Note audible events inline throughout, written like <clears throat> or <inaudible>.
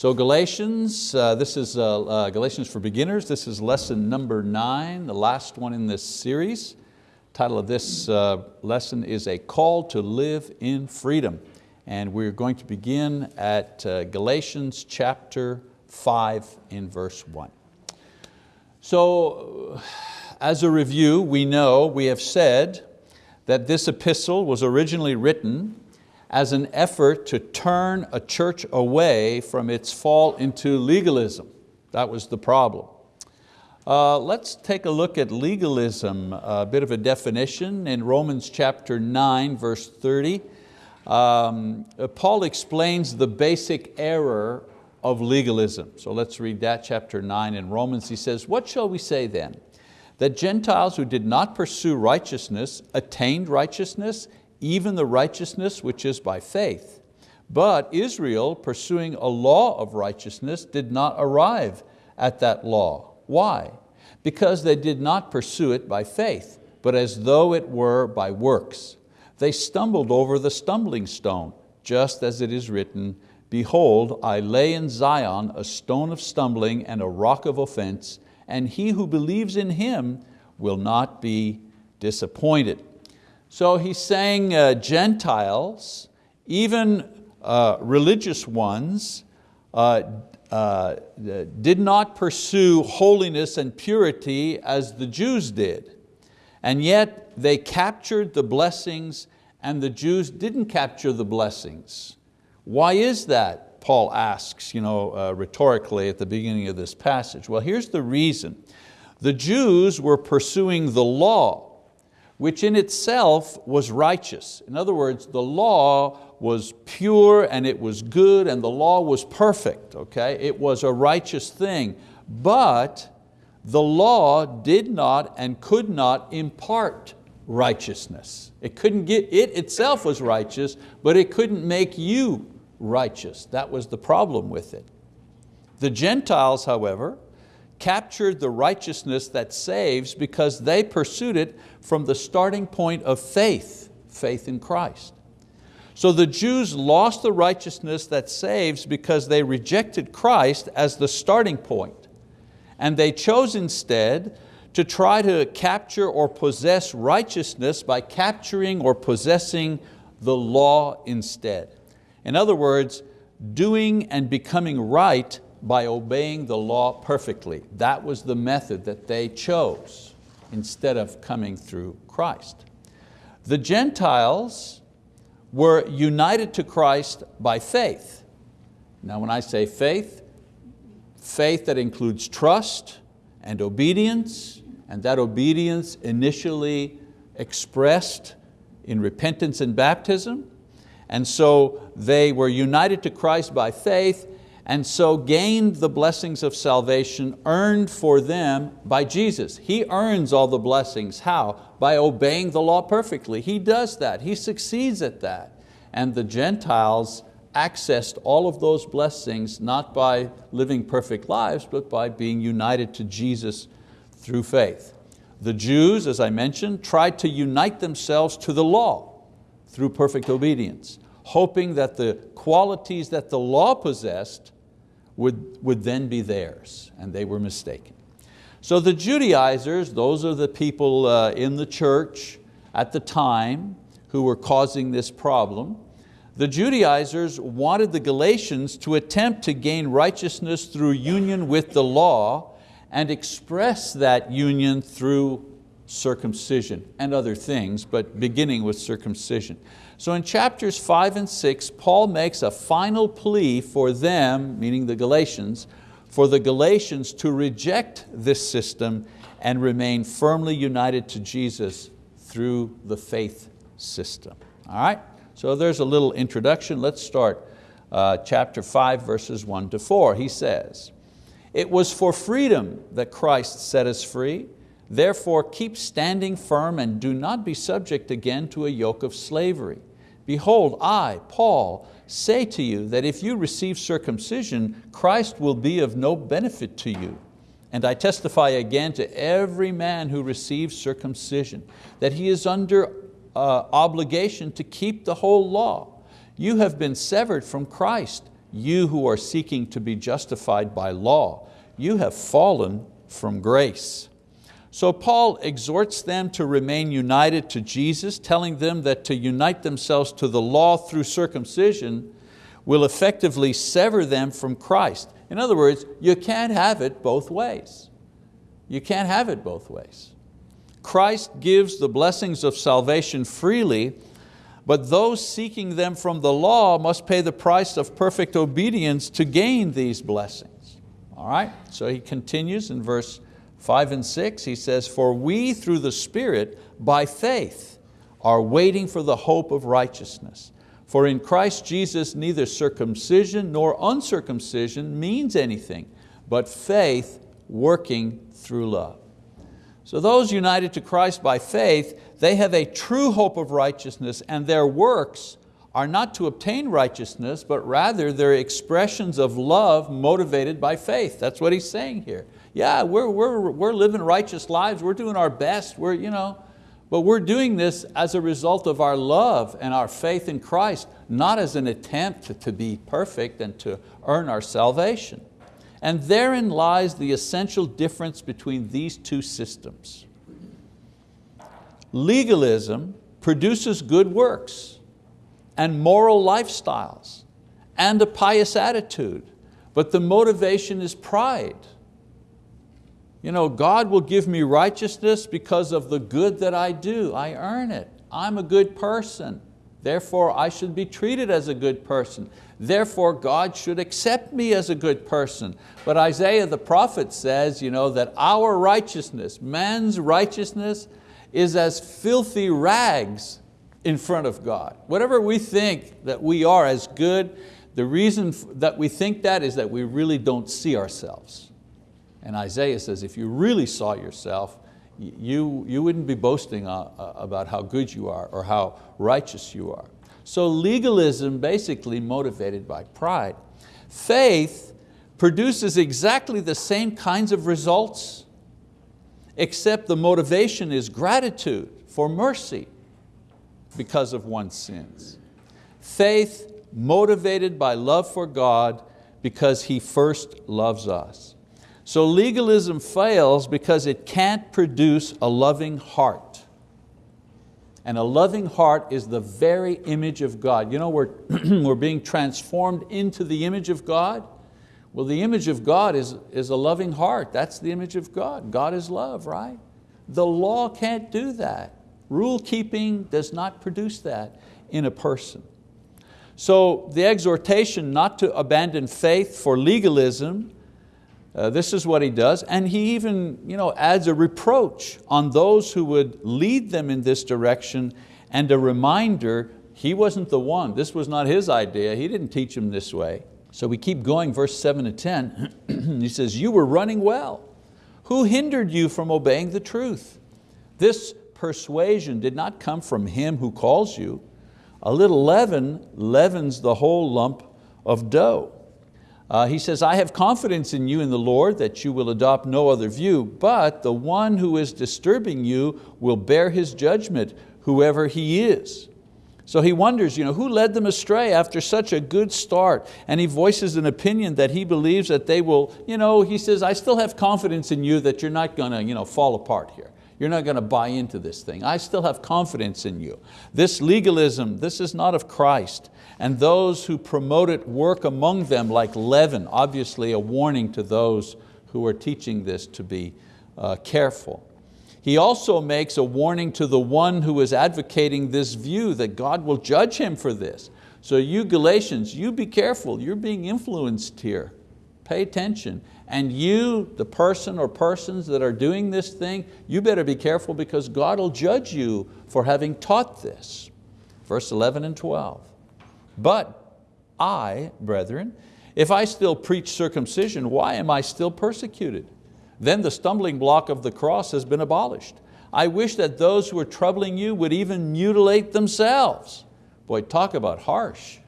So Galatians, uh, this is uh, uh, Galatians for beginners. This is lesson number nine, the last one in this series. Title of this uh, lesson is A Call to Live in Freedom. And we're going to begin at uh, Galatians chapter five in verse one. So as a review, we know, we have said that this epistle was originally written as an effort to turn a church away from its fall into legalism. That was the problem. Uh, let's take a look at legalism, a bit of a definition in Romans chapter 9, verse 30. Um, Paul explains the basic error of legalism. So let's read that, chapter 9 in Romans. He says, what shall we say then? That Gentiles who did not pursue righteousness attained righteousness even the righteousness which is by faith. But Israel, pursuing a law of righteousness, did not arrive at that law. Why? Because they did not pursue it by faith, but as though it were by works. They stumbled over the stumbling stone, just as it is written, Behold, I lay in Zion a stone of stumbling and a rock of offense, and he who believes in him will not be disappointed. So he's saying uh, Gentiles, even uh, religious ones, uh, uh, did not pursue holiness and purity as the Jews did. And yet they captured the blessings and the Jews didn't capture the blessings. Why is that? Paul asks you know, uh, rhetorically at the beginning of this passage. Well, here's the reason. The Jews were pursuing the law, which in itself was righteous. In other words, the law was pure and it was good and the law was perfect, okay? It was a righteous thing, but the law did not and could not impart righteousness. It, couldn't get, it itself was righteous, but it couldn't make you righteous. That was the problem with it. The Gentiles, however, captured the righteousness that saves because they pursued it from the starting point of faith, faith in Christ. So the Jews lost the righteousness that saves because they rejected Christ as the starting point. And they chose instead to try to capture or possess righteousness by capturing or possessing the law instead. In other words, doing and becoming right by obeying the law perfectly. That was the method that they chose instead of coming through Christ. The Gentiles were united to Christ by faith. Now when I say faith, faith that includes trust and obedience, and that obedience initially expressed in repentance and baptism. And so they were united to Christ by faith and so gained the blessings of salvation earned for them by Jesus. He earns all the blessings. How? By obeying the law perfectly. He does that, He succeeds at that. And the Gentiles accessed all of those blessings not by living perfect lives, but by being united to Jesus through faith. The Jews, as I mentioned, tried to unite themselves to the law through perfect obedience, hoping that the qualities that the law possessed would, would then be theirs, and they were mistaken. So the Judaizers, those are the people uh, in the church at the time who were causing this problem. The Judaizers wanted the Galatians to attempt to gain righteousness through union with the law and express that union through circumcision and other things, but beginning with circumcision. So in chapters five and six, Paul makes a final plea for them, meaning the Galatians, for the Galatians to reject this system and remain firmly united to Jesus through the faith system. All right, so there's a little introduction. Let's start uh, chapter five, verses one to four. He says, it was for freedom that Christ set us free. Therefore keep standing firm and do not be subject again to a yoke of slavery. Behold, I, Paul, say to you that if you receive circumcision, Christ will be of no benefit to you. And I testify again to every man who receives circumcision, that he is under uh, obligation to keep the whole law. You have been severed from Christ, you who are seeking to be justified by law. You have fallen from grace. So Paul exhorts them to remain united to Jesus, telling them that to unite themselves to the law through circumcision will effectively sever them from Christ. In other words, you can't have it both ways. You can't have it both ways. Christ gives the blessings of salvation freely, but those seeking them from the law must pay the price of perfect obedience to gain these blessings. All right, so he continues in verse five and six, he says, for we through the Spirit, by faith, are waiting for the hope of righteousness. For in Christ Jesus neither circumcision nor uncircumcision means anything, but faith working through love. So those united to Christ by faith, they have a true hope of righteousness and their works are not to obtain righteousness, but rather they're expressions of love motivated by faith. That's what he's saying here. Yeah, we're, we're, we're living righteous lives, we're doing our best, we're, you know, but we're doing this as a result of our love and our faith in Christ, not as an attempt to be perfect and to earn our salvation. And therein lies the essential difference between these two systems. Legalism produces good works and moral lifestyles and a pious attitude, but the motivation is pride you know, God will give me righteousness because of the good that I do. I earn it. I'm a good person. Therefore, I should be treated as a good person. Therefore, God should accept me as a good person. But Isaiah the prophet says you know, that our righteousness, man's righteousness, is as filthy rags in front of God. Whatever we think that we are as good, the reason that we think that is that we really don't see ourselves. And Isaiah says, if you really saw yourself, you, you wouldn't be boasting uh, uh, about how good you are or how righteous you are. So legalism basically motivated by pride. Faith produces exactly the same kinds of results, except the motivation is gratitude for mercy because of one's sins. Faith motivated by love for God because He first loves us. So legalism fails because it can't produce a loving heart. And a loving heart is the very image of God. You know, we're, <clears throat> we're being transformed into the image of God. Well, the image of God is, is a loving heart. That's the image of God. God is love, right? The law can't do that. Rule keeping does not produce that in a person. So the exhortation not to abandon faith for legalism uh, this is what he does, and he even you know, adds a reproach on those who would lead them in this direction and a reminder he wasn't the one, this was not his idea, he didn't teach them this way. So we keep going, verse seven to 10, <clears throat> he says, you were running well. Who hindered you from obeying the truth? This persuasion did not come from him who calls you. A little leaven leavens the whole lump of dough. Uh, he says, I have confidence in you in the Lord that you will adopt no other view, but the one who is disturbing you will bear his judgment, whoever he is. So he wonders, you know, who led them astray after such a good start? And he voices an opinion that he believes that they will, you know, he says, I still have confidence in you that you're not going to you know, fall apart here. You're not going to buy into this thing. I still have confidence in you. This legalism, this is not of Christ. And those who promote it work among them like leaven, obviously a warning to those who are teaching this to be uh, careful. He also makes a warning to the one who is advocating this view that God will judge him for this. So you Galatians, you be careful, you're being influenced here. Pay attention. And you, the person or persons that are doing this thing, you better be careful because God will judge you for having taught this. Verse 11 and 12. But I, brethren, if I still preach circumcision, why am I still persecuted? Then the stumbling block of the cross has been abolished. I wish that those who are troubling you would even mutilate themselves. Boy, talk about harsh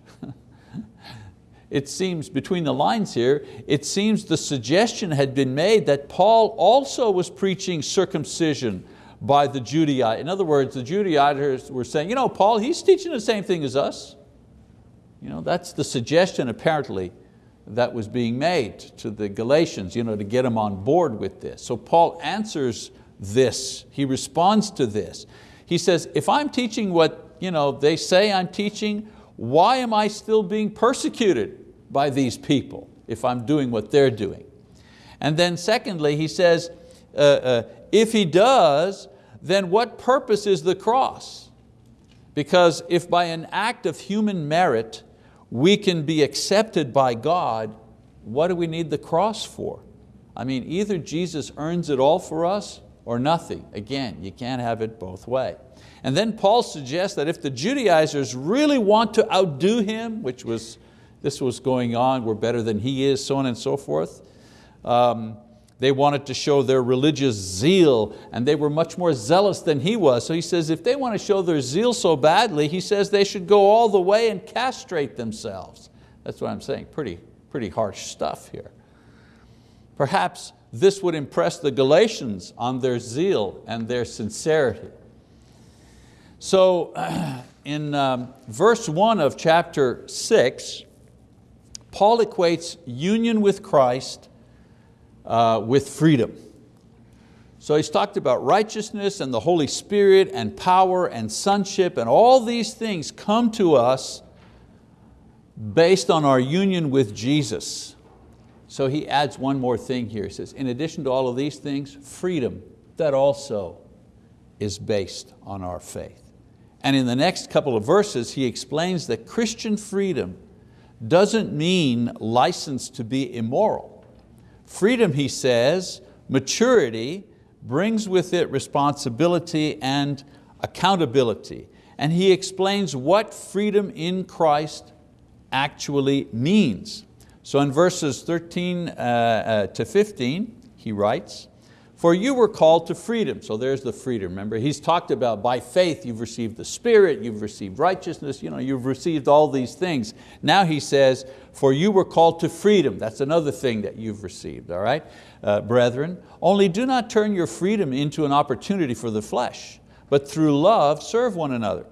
it seems between the lines here, it seems the suggestion had been made that Paul also was preaching circumcision by the Judaite. In other words, the Judaizers were saying, you know, Paul, he's teaching the same thing as us. You know, that's the suggestion apparently that was being made to the Galatians you know, to get them on board with this. So Paul answers this, he responds to this. He says, if I'm teaching what you know, they say I'm teaching, why am I still being persecuted by these people if I'm doing what they're doing? And then secondly, he says, uh, uh, if he does, then what purpose is the cross? Because if by an act of human merit we can be accepted by God, what do we need the cross for? I mean, either Jesus earns it all for us or nothing. Again, you can't have it both way. And then Paul suggests that if the Judaizers really want to outdo him, which was, this was going on, we're better than he is, so on and so forth, um, they wanted to show their religious zeal and they were much more zealous than he was. So he says if they want to show their zeal so badly, he says they should go all the way and castrate themselves. That's what I'm saying, pretty, pretty harsh stuff here. Perhaps this would impress the Galatians on their zeal and their sincerity. So <clears throat> in um, verse one of chapter six, Paul equates union with Christ uh, with freedom. So he's talked about righteousness and the Holy Spirit and power and sonship and all these things come to us based on our union with Jesus. So he adds one more thing here. He says, in addition to all of these things, freedom, that also is based on our faith. And in the next couple of verses, he explains that Christian freedom doesn't mean license to be immoral. Freedom, he says, maturity brings with it responsibility and accountability. And he explains what freedom in Christ actually means. So in verses 13 uh, uh, to 15, he writes, for you were called to freedom. So there's the freedom, remember? He's talked about by faith you've received the Spirit, you've received righteousness, you know, you've received all these things. Now he says, for you were called to freedom. That's another thing that you've received, all right? Uh, brethren, only do not turn your freedom into an opportunity for the flesh, but through love serve one another.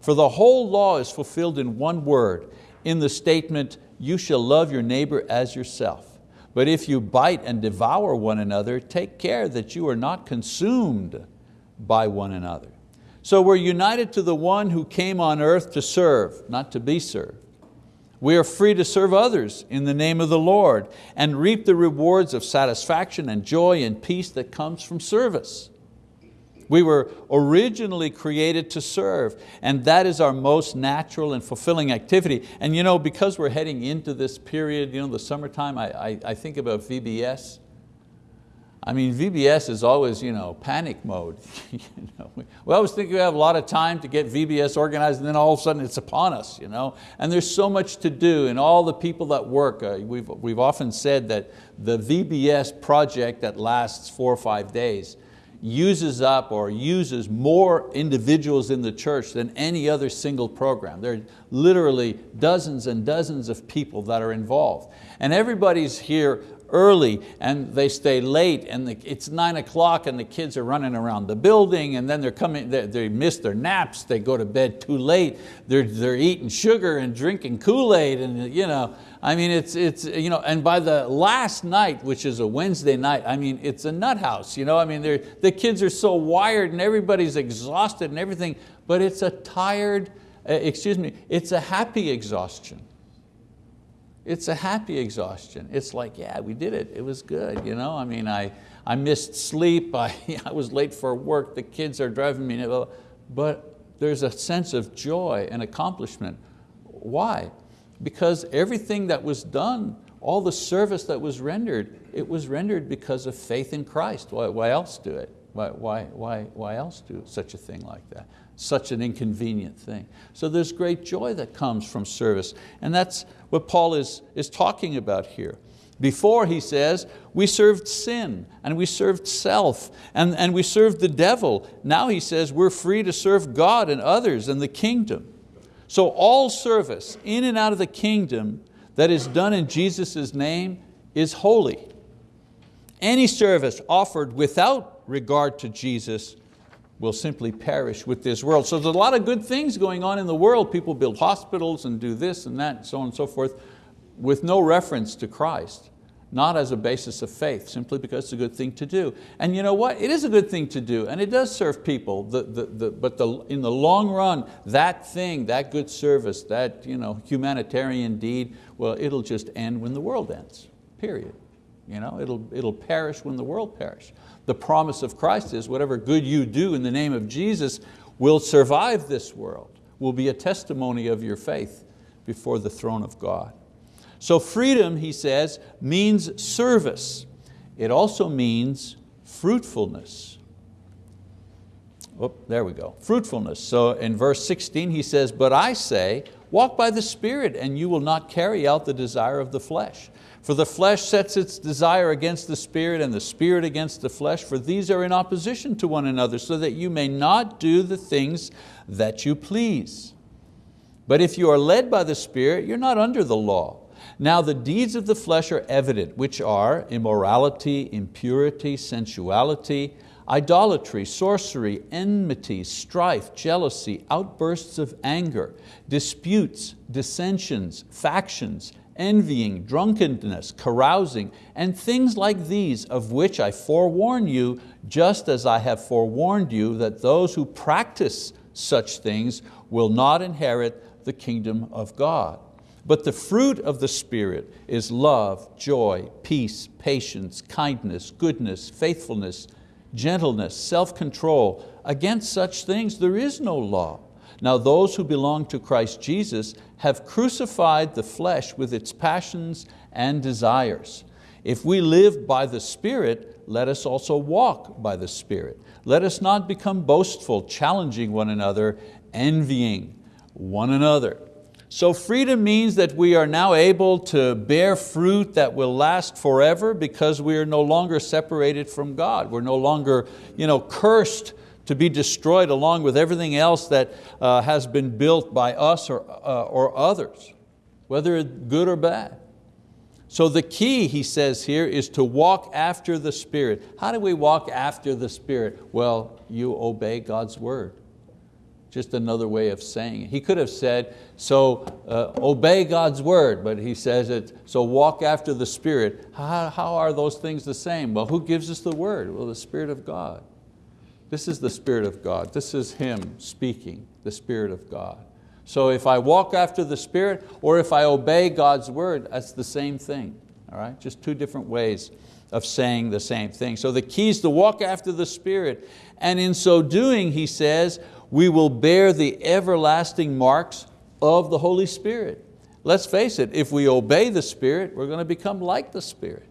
For the whole law is fulfilled in one word, in the statement, you shall love your neighbor as yourself. But if you bite and devour one another, take care that you are not consumed by one another. So we're united to the one who came on earth to serve, not to be served. We are free to serve others in the name of the Lord and reap the rewards of satisfaction and joy and peace that comes from service. We were originally created to serve and that is our most natural and fulfilling activity. And you know, because we're heading into this period, you know, the summertime, I, I, I think about VBS. I mean, VBS is always you know, panic mode. <laughs> you know, we always think we have a lot of time to get VBS organized and then all of a sudden it's upon us. You know? And there's so much to do and all the people that work. Uh, we've, we've often said that the VBS project that lasts four or five days uses up or uses more individuals in the church than any other single program. There are literally dozens and dozens of people that are involved. And everybody's here early and they stay late and the, it's nine o'clock and the kids are running around the building and then they're coming, they, they miss their naps, they go to bed too late, they're, they're eating sugar and drinking Kool-Aid and you know, I mean, it's, it's, you know, and by the last night, which is a Wednesday night, I mean, it's a nut house. You know? I mean, the kids are so wired and everybody's exhausted and everything, but it's a tired, uh, excuse me, it's a happy exhaustion. It's a happy exhaustion. It's like, yeah, we did it, it was good. You know? I mean, I, I missed sleep, <laughs> I, I was late for work, the kids are driving me, but there's a sense of joy and accomplishment. Why? because everything that was done, all the service that was rendered, it was rendered because of faith in Christ. Why, why else do it? Why, why, why, why else do such a thing like that? Such an inconvenient thing. So there's great joy that comes from service. And that's what Paul is, is talking about here. Before he says, we served sin and we served self and, and we served the devil. Now he says we're free to serve God and others and the kingdom. So all service in and out of the kingdom that is done in Jesus' name is holy. Any service offered without regard to Jesus will simply perish with this world. So there's a lot of good things going on in the world. People build hospitals and do this and that, and so on and so forth. with no reference to Christ, not as a basis of faith, simply because it's a good thing to do. And you know what? It is a good thing to do, and it does serve people, the, the, the, but in the long run, that thing, that good service, that you know, humanitarian deed, well, it'll just end when the world ends, period. You know, it'll, it'll perish when the world perish. The promise of Christ is whatever good you do in the name of Jesus will survive this world, will be a testimony of your faith before the throne of God. So freedom, he says, means service. It also means fruitfulness. Oh, there we go, fruitfulness. So in verse 16 he says, but I say, walk by the Spirit and you will not carry out the desire of the flesh. For the flesh sets its desire against the spirit and the spirit against the flesh, for these are in opposition to one another, so that you may not do the things that you please. But if you are led by the Spirit, you're not under the law. Now the deeds of the flesh are evident, which are immorality, impurity, sensuality, idolatry, sorcery, enmity, strife, jealousy, outbursts of anger, disputes, dissensions, factions, envying, drunkenness, carousing, and things like these, of which I forewarn you, just as I have forewarned you, that those who practice such things will not inherit the kingdom of God. But the fruit of the Spirit is love, joy, peace, patience, kindness, goodness, faithfulness, gentleness, self-control. Against such things there is no law. Now those who belong to Christ Jesus have crucified the flesh with its passions and desires. If we live by the Spirit, let us also walk by the Spirit. Let us not become boastful, challenging one another, envying one another. So freedom means that we are now able to bear fruit that will last forever because we are no longer separated from God. We're no longer you know, cursed to be destroyed along with everything else that uh, has been built by us or, uh, or others, whether good or bad. So the key, he says here, is to walk after the Spirit. How do we walk after the Spirit? Well, you obey God's word just another way of saying it. He could have said, so uh, obey God's word, but he says it, so walk after the Spirit. How, how are those things the same? Well, who gives us the word? Well, the Spirit of God. This is the Spirit of God. This is Him speaking, the Spirit of God. So if I walk after the Spirit or if I obey God's word, that's the same thing. All right? Just two different ways of saying the same thing. So the key is to walk after the Spirit. And in so doing, he says, we will bear the everlasting marks of the Holy Spirit. Let's face it, if we obey the Spirit, we're going to become like the Spirit.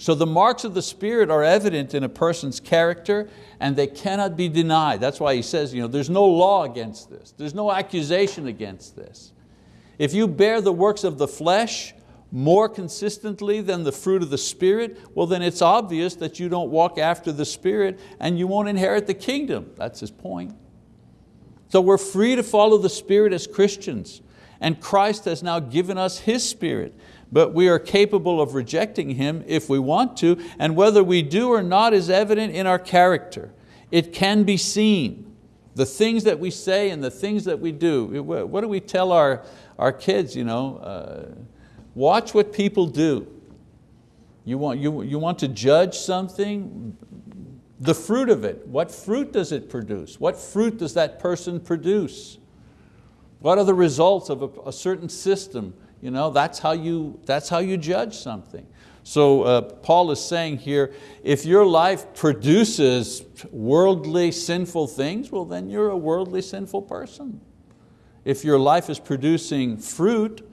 So the marks of the Spirit are evident in a person's character and they cannot be denied. That's why he says, you know, there's no law against this. There's no accusation against this. If you bear the works of the flesh more consistently than the fruit of the Spirit, well then it's obvious that you don't walk after the Spirit and you won't inherit the kingdom. That's his point. So we're free to follow the Spirit as Christians and Christ has now given us His Spirit, but we are capable of rejecting Him if we want to, and whether we do or not is evident in our character. It can be seen. The things that we say and the things that we do. What do we tell our, our kids? You know, uh, watch what people do. You want, you, you want to judge something? the fruit of it. What fruit does it produce? What fruit does that person produce? What are the results of a, a certain system? You know, that's, how you, that's how you judge something. So uh, Paul is saying here, if your life produces worldly sinful things, well then you're a worldly sinful person. If your life is producing fruit,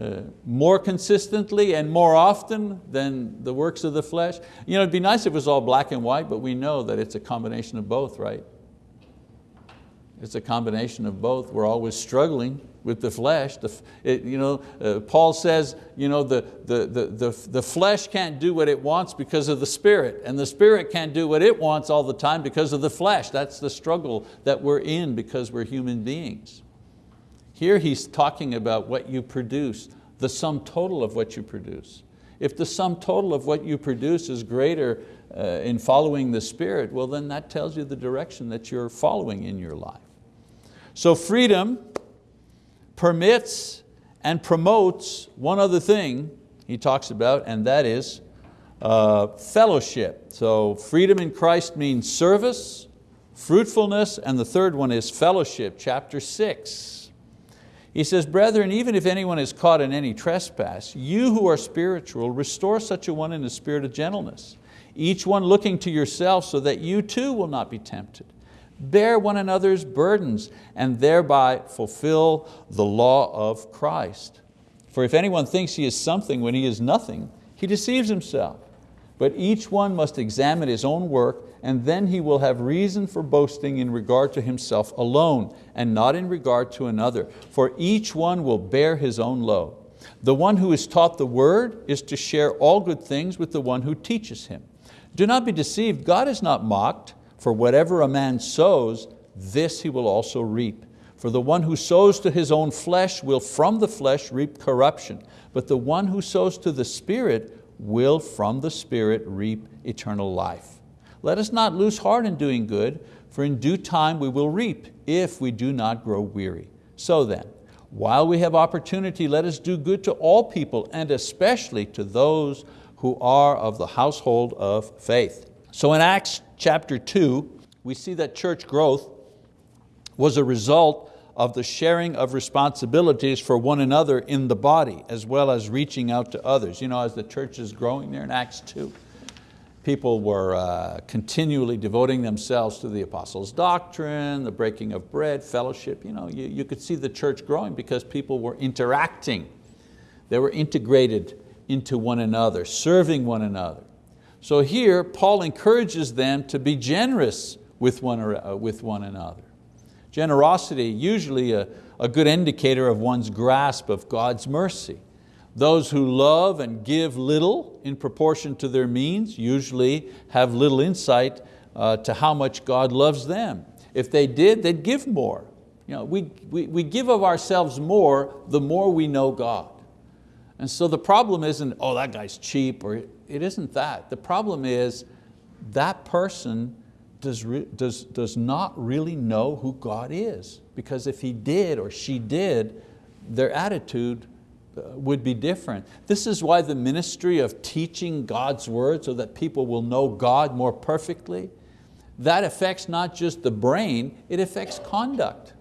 uh, more consistently and more often than the works of the flesh. You know, it'd be nice if it was all black and white, but we know that it's a combination of both, right? It's a combination of both. We're always struggling with the flesh. The, it, you know, uh, Paul says you know, the, the, the, the, the flesh can't do what it wants because of the spirit, and the spirit can't do what it wants all the time because of the flesh. That's the struggle that we're in because we're human beings. Here he's talking about what you produce, the sum total of what you produce. If the sum total of what you produce is greater uh, in following the Spirit, well then that tells you the direction that you're following in your life. So freedom permits and promotes one other thing he talks about, and that is uh, fellowship. So freedom in Christ means service, fruitfulness, and the third one is fellowship, chapter six. He says, brethren, even if anyone is caught in any trespass, you who are spiritual, restore such a one in a spirit of gentleness, each one looking to yourself so that you too will not be tempted. Bear one another's burdens and thereby fulfill the law of Christ. For if anyone thinks he is something when he is nothing, he deceives himself. But each one must examine his own work and then he will have reason for boasting in regard to himself alone and not in regard to another. For each one will bear his own load. The one who is taught the word is to share all good things with the one who teaches him. Do not be deceived, God is not mocked. For whatever a man sows, this he will also reap. For the one who sows to his own flesh will from the flesh reap corruption, but the one who sows to the Spirit will from the Spirit reap eternal life. Let us not lose heart in doing good, for in due time we will reap if we do not grow weary. So then, while we have opportunity, let us do good to all people and especially to those who are of the household of faith. So in Acts chapter two, we see that church growth was a result of the sharing of responsibilities for one another in the body, as well as reaching out to others. You know, as the church is growing there in Acts 2, people were uh, continually devoting themselves to the apostles' doctrine, the breaking of bread, fellowship. You, know, you, you could see the church growing because people were interacting. They were integrated into one another, serving one another. So here, Paul encourages them to be generous with one, uh, with one another. Generosity, usually a, a good indicator of one's grasp of God's mercy. Those who love and give little in proportion to their means usually have little insight uh, to how much God loves them. If they did, they'd give more. You know, we, we, we give of ourselves more the more we know God. And so the problem isn't, oh, that guy's cheap, or it isn't that. The problem is that person does, does, does not really know who God is. Because if he did or she did, their attitude uh, would be different. This is why the ministry of teaching God's word so that people will know God more perfectly, that affects not just the brain, it affects conduct.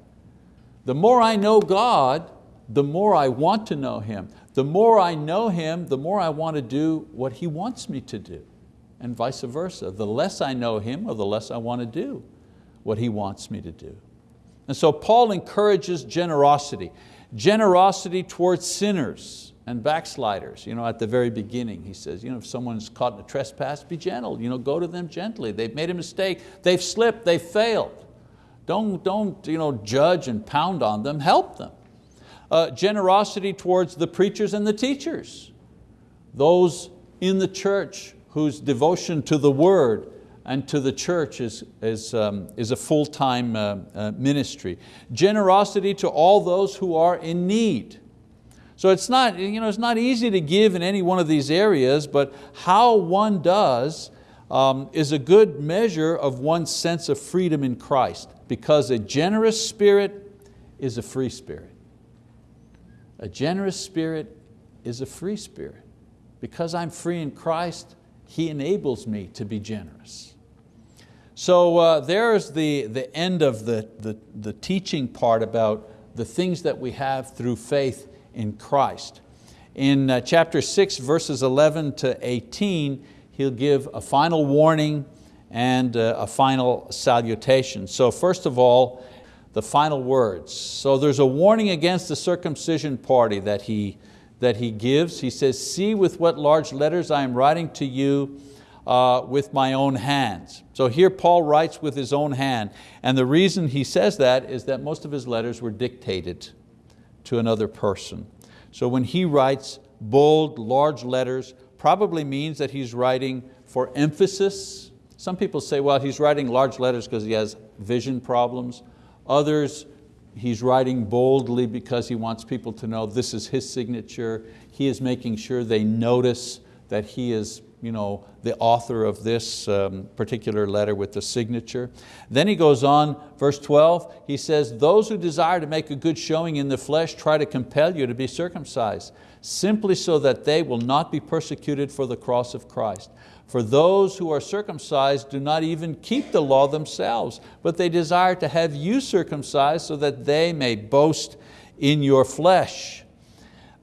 The more I know God, the more I want to know Him. The more I know Him, the more I want to do what He wants me to do, and vice versa. The less I know Him, or the less I want to do what He wants me to do. And so Paul encourages generosity. Generosity towards sinners and backsliders. You know, at the very beginning, he says, you know, if someone's caught in a trespass, be gentle. You know, go to them gently. They've made a mistake. They've slipped. They've failed. Don't, don't you know, judge and pound on them. Help them uh, generosity towards the preachers and the teachers, those in the church whose devotion to the word and to the church is, is, um, is a full-time uh, uh, ministry. Generosity to all those who are in need. So it's not, you know, it's not easy to give in any one of these areas, but how one does um, is a good measure of one's sense of freedom in Christ because a generous spirit is a free spirit. A generous spirit is a free spirit. Because I'm free in Christ, He enables me to be generous. So uh, there's the, the end of the, the, the teaching part about the things that we have through faith in Christ. In uh, chapter 6, verses 11 to 18, he'll give a final warning and uh, a final salutation. So first of all, the final words. So there's a warning against the circumcision party that he, that he gives. He says, see with what large letters I am writing to you uh, with my own hands. So here Paul writes with his own hand. And the reason he says that is that most of his letters were dictated to another person. So when he writes bold, large letters, probably means that he's writing for emphasis. Some people say, well, he's writing large letters because he has vision problems. Others, he's writing boldly because he wants people to know this is his signature. He is making sure they notice that he is you know, the author of this um, particular letter with the signature. Then he goes on, verse 12, he says, those who desire to make a good showing in the flesh try to compel you to be circumcised, simply so that they will not be persecuted for the cross of Christ. For those who are circumcised do not even keep the law themselves, but they desire to have you circumcised so that they may boast in your flesh.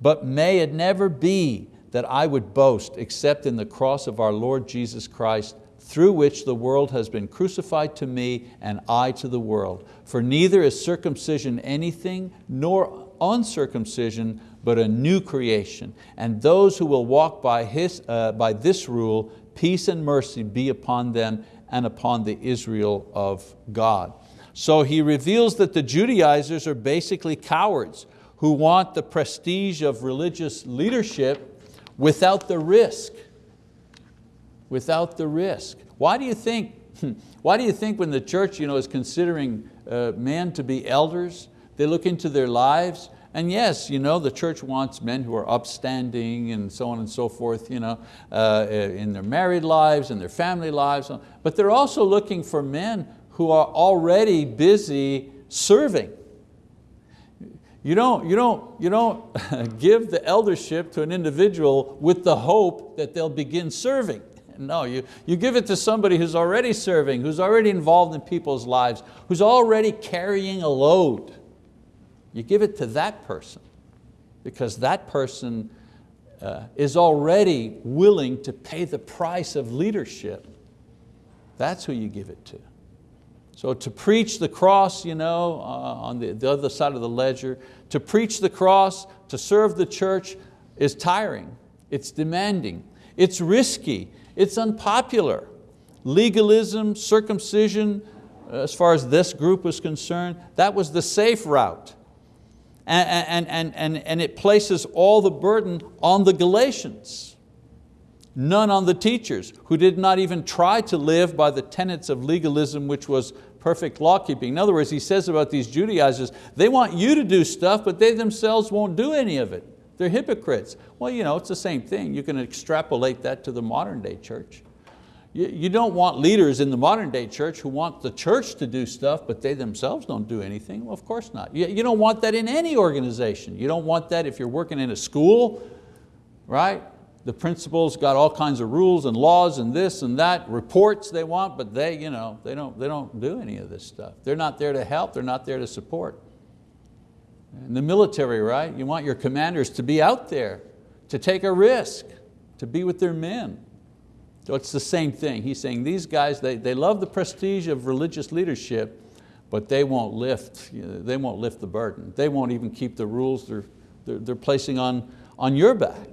But may it never be that I would boast except in the cross of our Lord Jesus Christ, through which the world has been crucified to me and I to the world. For neither is circumcision anything, nor uncircumcision, but a new creation. And those who will walk by, his, uh, by this rule, peace and mercy be upon them and upon the Israel of God. So he reveals that the Judaizers are basically cowards who want the prestige of religious leadership without the risk. Without the risk. Why do you think, why do you think when the church you know, is considering uh, men to be elders, they look into their lives, and yes, you know, the church wants men who are upstanding and so on and so forth you know, uh, in their married lives and their family lives, but they're also looking for men who are already busy serving. You don't, you don't, you don't <laughs> give the eldership to an individual with the hope that they'll begin serving. <laughs> No, you, you give it to somebody who's already serving, who's already involved in people's lives, who's already carrying a load. You give it to that person because that person uh, is already willing to pay the price of leadership. That's who you give it to. So to preach the cross you know, uh, on the, the other side of the ledger, to preach the cross, to serve the church is tiring, it's demanding, it's risky, it's unpopular. Legalism, circumcision, as far as this group was concerned, that was the safe route. And, and, and, and it places all the burden on the Galatians none on the teachers who did not even try to live by the tenets of legalism which was perfect law keeping. In other words, he says about these Judaizers, they want you to do stuff, but they themselves won't do any of it. They're hypocrites. Well, you know, it's the same thing. You can extrapolate that to the modern day church. You, you don't want leaders in the modern day church who want the church to do stuff, but they themselves don't do anything. Well, of course not. You, you don't want that in any organization. You don't want that if you're working in a school, right? The principals got all kinds of rules and laws and this and that, reports they want, but they, you know, they, don't, they don't do any of this stuff. They're not there to help, they're not there to support. In the military, right, you want your commanders to be out there, to take a risk, to be with their men. So it's the same thing. He's saying these guys, they, they love the prestige of religious leadership, but they won't lift, you know, they won't lift the burden. They won't even keep the rules they're, they're, they're placing on, on your back.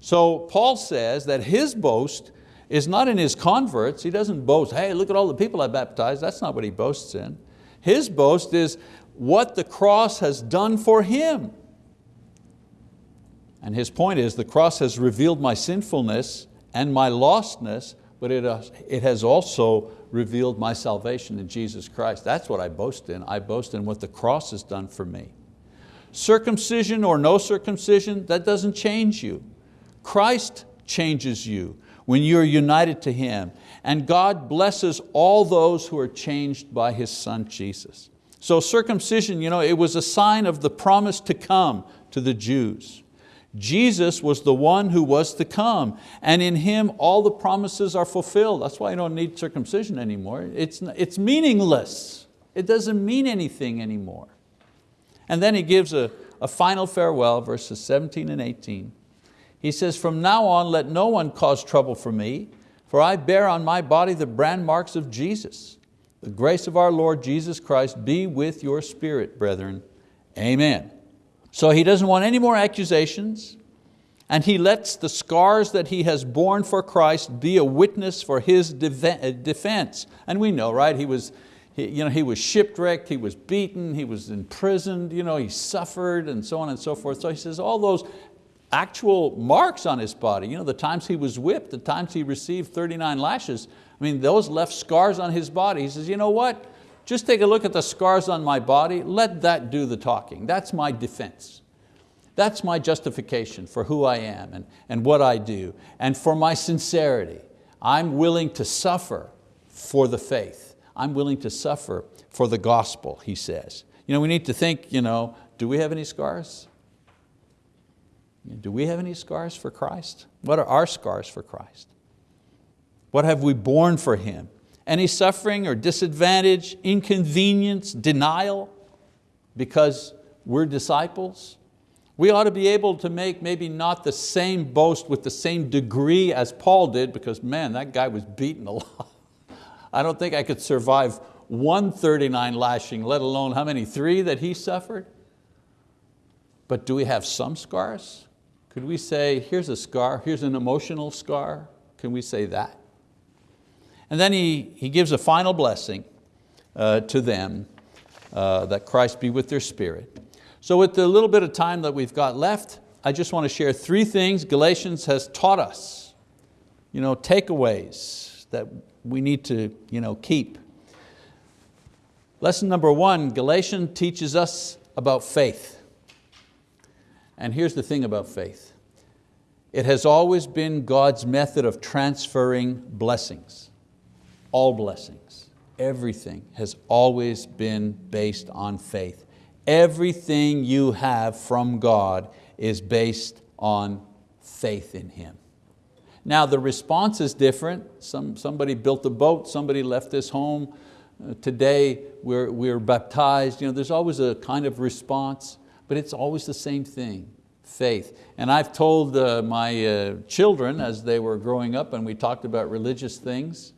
So Paul says that his boast is not in his converts. He doesn't boast, hey, look at all the people I baptized. That's not what he boasts in. His boast is what the cross has done for him. And his point is the cross has revealed my sinfulness and my lostness, but it, uh, it has also revealed my salvation in Jesus Christ. That's what I boast in. I boast in what the cross has done for me. Circumcision or no circumcision, that doesn't change you. Christ changes you when you're united to Him. And God blesses all those who are changed by His Son Jesus. So circumcision, you know, it was a sign of the promise to come to the Jews. Jesus was the one who was to come, and in Him all the promises are fulfilled. That's why you don't need circumcision anymore. It's, it's meaningless. It doesn't mean anything anymore. And then He gives a, a final farewell, verses 17 and 18. He says, from now on let no one cause trouble for me, for I bear on my body the brand marks of Jesus. The grace of our Lord Jesus Christ be with your spirit, brethren. Amen. So he doesn't want any more accusations, and he lets the scars that he has borne for Christ be a witness for his uh, defense. And we know, right, he was, he, you know, he was shipwrecked, he was beaten, he was imprisoned, you know, he suffered and so on and so forth. So he says all those actual marks on his body. You know, the times he was whipped, the times he received 39 lashes, I mean, those left scars on his body. He says, you know what? Just take a look at the scars on my body, let that do the talking. That's my defense. That's my justification for who I am and, and what I do. And for my sincerity, I'm willing to suffer for the faith. I'm willing to suffer for the gospel, he says. You know, we need to think, you know, do we have any scars? Do we have any scars for Christ? What are our scars for Christ? What have we borne for Him? Any suffering or disadvantage, inconvenience, denial because we're disciples? We ought to be able to make maybe not the same boast with the same degree as Paul did because man, that guy was beaten a <laughs> lot. I don't think I could survive 139 lashing, let alone how many, three that he suffered? But do we have some scars? Could we say, here's a scar, here's an emotional scar? Can we say that? And then he, he gives a final blessing uh, to them, uh, that Christ be with their spirit. So with the little bit of time that we've got left, I just want to share three things Galatians has taught us, you know, takeaways that we need to you know, keep. Lesson number one, Galatians teaches us about faith. And here's the thing about faith. It has always been God's method of transferring blessings all blessings, everything has always been based on faith. Everything you have from God is based on faith in Him. Now the response is different. Some, somebody built a boat, somebody left this home. Uh, today we're, we're baptized. You know, there's always a kind of response, but it's always the same thing, faith. And I've told uh, my uh, children as they were growing up and we talked about religious things,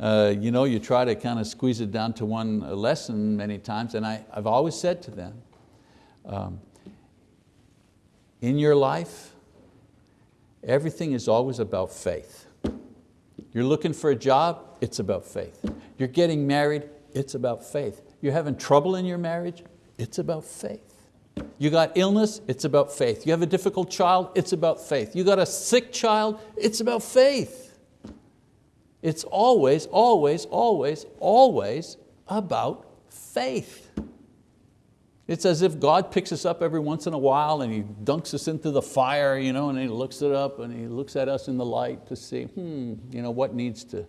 uh, you know, you try to kind of squeeze it down to one lesson many times, and I, I've always said to them, um, in your life, everything is always about faith. You're looking for a job, it's about faith. You're getting married, it's about faith. You're having trouble in your marriage, it's about faith. You got illness, it's about faith. You have a difficult child, it's about faith. You got a sick child, it's about faith. It's always, always, always, always about faith. It's as if God picks us up every once in a while and He dunks us into the fire, you know, and He looks it up and He looks at us in the light to see, hmm, you know, what needs to,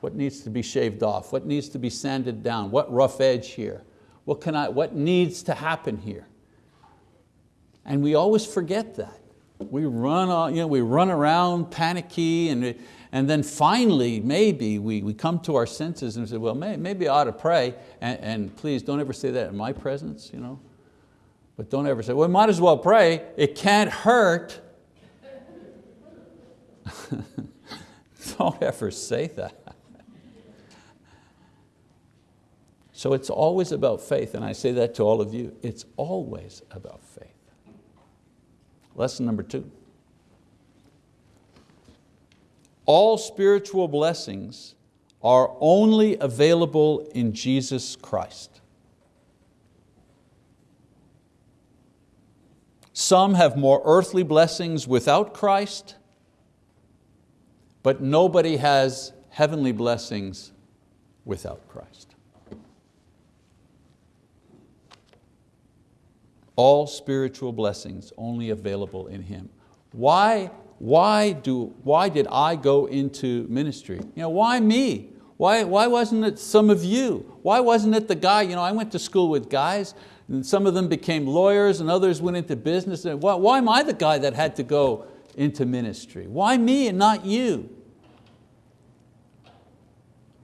what needs to be shaved off, what needs to be sanded down, what rough edge here, what, can I, what needs to happen here. And we always forget that. We run, you know, we run around panicky and and then finally, maybe we, we come to our senses and say, well, may, maybe I ought to pray, and, and please don't ever say that in my presence, you know? But don't ever say, well, might as well pray, it can't hurt. <laughs> don't ever say that. So it's always about faith, and I say that to all of you. It's always about faith. Lesson number two. all spiritual blessings are only available in Jesus Christ. Some have more earthly blessings without Christ, but nobody has heavenly blessings without Christ. All spiritual blessings only available in Him. Why why, do, why did I go into ministry? You know, why me? Why, why wasn't it some of you? Why wasn't it the guy, you know, I went to school with guys, and some of them became lawyers and others went into business. Why, why am I the guy that had to go into ministry? Why me and not you?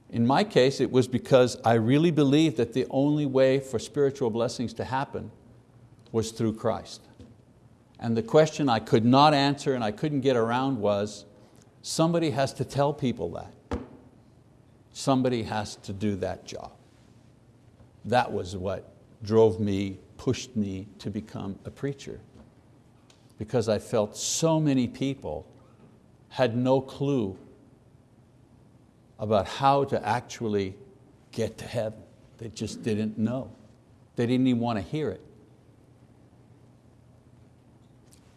In my case, it was because I really believed that the only way for spiritual blessings to happen was through Christ. And the question I could not answer and I couldn't get around was, somebody has to tell people that. Somebody has to do that job. That was what drove me, pushed me to become a preacher. Because I felt so many people had no clue about how to actually get to heaven. They just didn't know. They didn't even want to hear it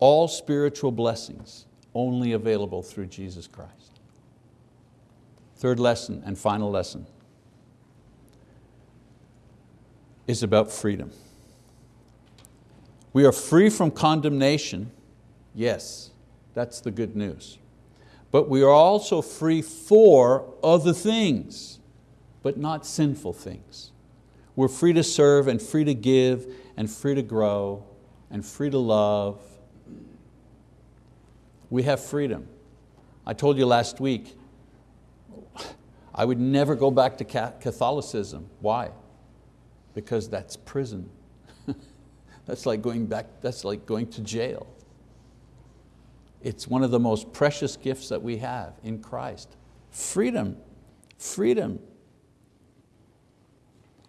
all spiritual blessings only available through Jesus Christ. Third lesson and final lesson is about freedom. We are free from condemnation. Yes, that's the good news. But we are also free for other things, but not sinful things. We're free to serve and free to give and free to grow and free to love. We have freedom. I told you last week, I would never go back to Catholicism. Why? Because that's prison. <laughs> that's like going back, that's like going to jail. It's one of the most precious gifts that we have in Christ. Freedom, freedom.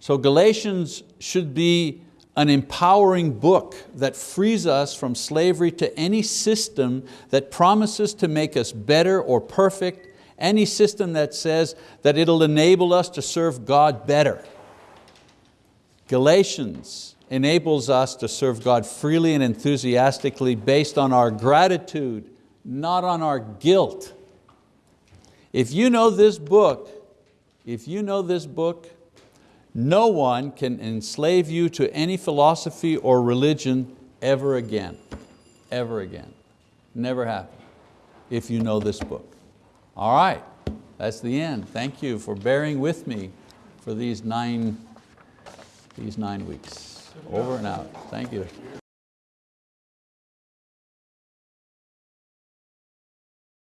So Galatians should be an empowering book that frees us from slavery to any system that promises to make us better or perfect, any system that says that it'll enable us to serve God better. Galatians enables us to serve God freely and enthusiastically based on our gratitude, not on our guilt. If you know this book, if you know this book, no one can enslave you to any philosophy or religion ever again, ever again. Never happen if you know this book. All right, that's the end. Thank you for bearing with me for these nine, these nine weeks. Over and out. Thank you.